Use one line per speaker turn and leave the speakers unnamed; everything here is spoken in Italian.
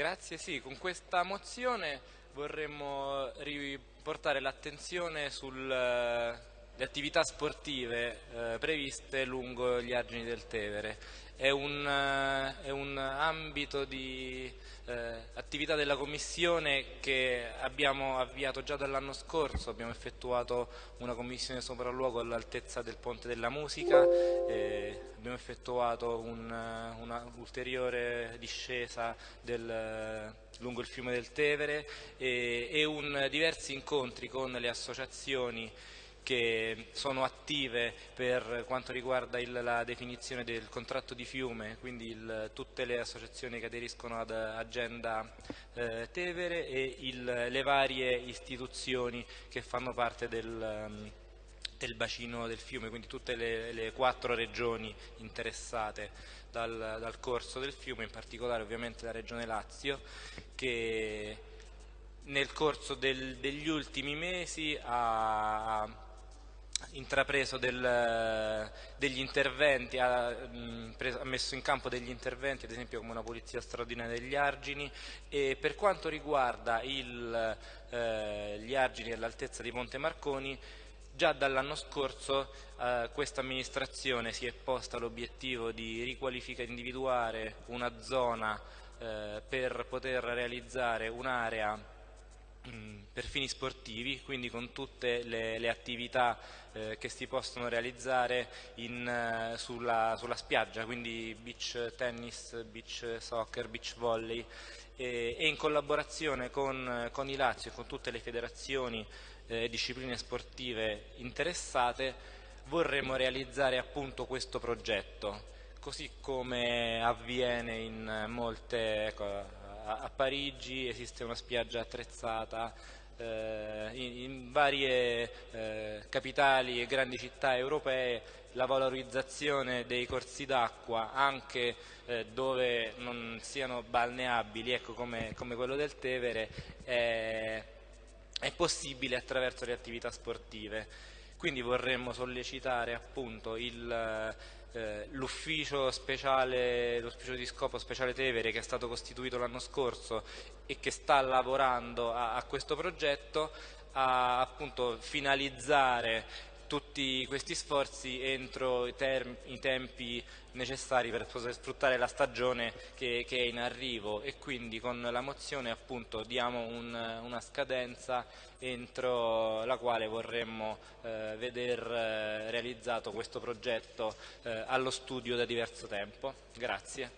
Grazie, sì, con questa mozione vorremmo riportare l'attenzione sulle attività sportive eh, previste lungo gli argini del Tevere. È un, eh, è un ambito di eh, attività della Commissione che abbiamo avviato già dall'anno scorso, abbiamo effettuato una commissione sopralluogo all'altezza del Ponte della Musica, eh, abbiamo effettuato un'ulteriore discesa del, lungo il fiume del Tevere e, e un, diversi incontri con le associazioni che sono attive per quanto riguarda il, la definizione del contratto di fiume, quindi il, tutte le associazioni che aderiscono ad Agenda eh, Tevere e il, le varie istituzioni che fanno parte del, um, del bacino del fiume, quindi tutte le, le quattro regioni interessate dal, dal, corso del fiume, in particolare ovviamente la regione Lazio, che nel corso del, degli ultimi mesi ha intrapreso del, degli interventi, ha, preso, ha, messo in campo degli interventi, ad esempio come una polizia straordinaria degli argini. E per quanto riguarda il, eh, gli argini all'altezza di Ponte Marconi Già dall'anno scorso eh, questa amministrazione si è posta l'obiettivo di riqualificare, individuare una zona eh, per poter realizzare un'area Per fini sportivi, quindi con tutte le, le attività eh, che si possono realizzare in, eh, sulla, sulla, spiaggia, quindi beach tennis, beach soccer, beach volley e, e in collaborazione con, con, i Lazio e con tutte le federazioni e eh, discipline sportive interessate vorremmo realizzare appunto questo progetto, così come avviene in molte ecco, a, Parigi esiste una spiaggia attrezzata, eh, in, in, varie eh, capitali e grandi città europee la valorizzazione dei corsi d'acqua anche eh, dove non siano balneabili ecco, come, come, quello del Tevere è, è possibile attraverso le attività sportive. Quindi vorremmo sollecitare appunto il eh, l'ufficio speciale, l'ufficio di scopo speciale Tevere che è stato costituito l'anno scorso e che sta lavorando a, a questo progetto a appunto finalizzare tutti questi sforzi entro i, i, tempi necessari per sfruttare la stagione che, che, è in arrivo e quindi con la mozione appunto diamo un, una scadenza entro la quale vorremmo eh, veder eh, realizzato questo progetto eh, allo studio da diverso tempo. Grazie.